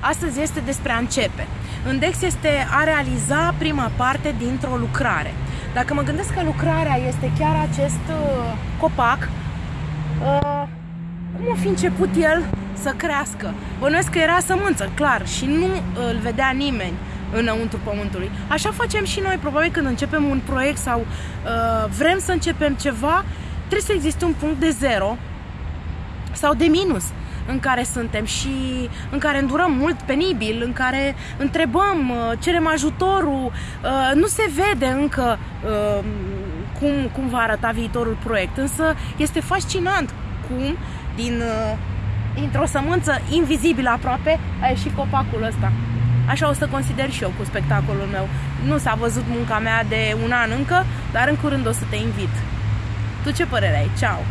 Astăzi este despre a începe. Îndex este a realiza prima parte dintr-o lucrare. Dacă mă gândesc că lucrarea este chiar acest uh, copac, uh, cum a fi început el să crească? Bănuiesc că era sămânță, clar, și nu îl vedea nimeni înăuntru pământului. Așa facem și noi, probabil când începem un proiect sau uh, vrem să începem ceva, trebuie să existe un punct de zero sau de minus în care suntem și în care îndurăm mult penibil, în care întrebăm, uh, cerem ajutorul, uh, nu se vede încă uh, cum, cum va arăta viitorul proiect, însă este fascinant cum din, dintr-o sămânță invizibilă aproape a ieșit copacul ăsta. Așa o să consider și eu cu spectacolul meu. Nu s-a văzut munca mea de un an încă, dar în curând o să te invit. Tu ce părere ai? Ceau!